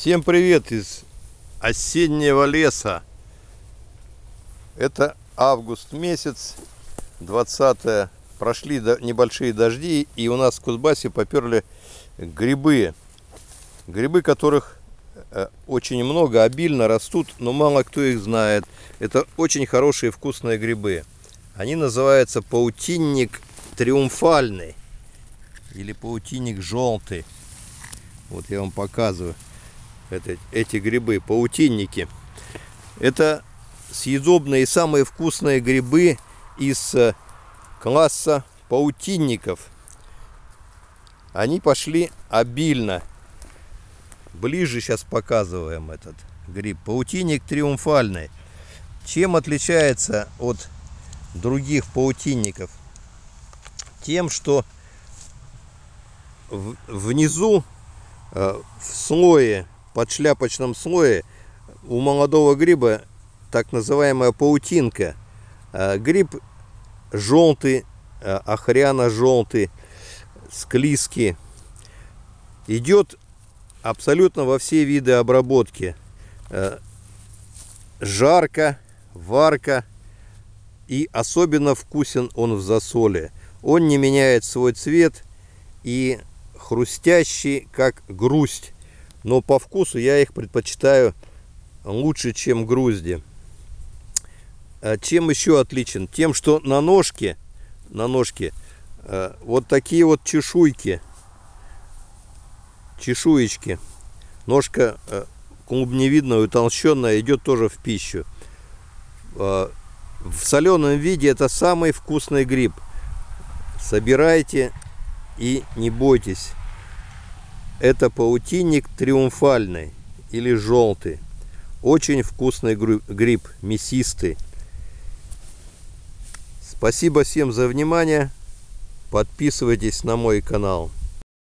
Всем привет из осеннего леса. Это август месяц, 20 Прошли небольшие дожди, и у нас в Кузбассе поперли грибы. Грибы, которых э, очень много, обильно растут, но мало кто их знает. Это очень хорошие вкусные грибы. Они называются паутинник триумфальный или паутинник желтый. Вот я вам показываю это, эти грибы, паутинники. Это съедобные самые вкусные грибы из э, класса паутинников. Они пошли обильно. Ближе сейчас показываем этот гриб. Паутинник триумфальный. Чем отличается от других паутинников? Тем, что внизу э, в слое под шляпочном слое у молодого гриба так называемая паутинка. А, гриб желтый, а, охряно-желтый, склизкий. Идет абсолютно во все виды обработки. А, жарко, варка и особенно вкусен он в засоле. Он не меняет свой цвет и хрустящий, как грусть но по вкусу я их предпочитаю лучше, чем грузди. А чем еще отличен? Тем, что на ножке, на ножке э, вот такие вот чешуйки, чешуечки. Ножка э, клубневидная, утолщенная, идет тоже в пищу. Э, в соленом виде это самый вкусный гриб. Собирайте и не бойтесь. Это паутинник триумфальный или желтый. Очень вкусный гриб, мясистый. Спасибо всем за внимание. Подписывайтесь на мой канал.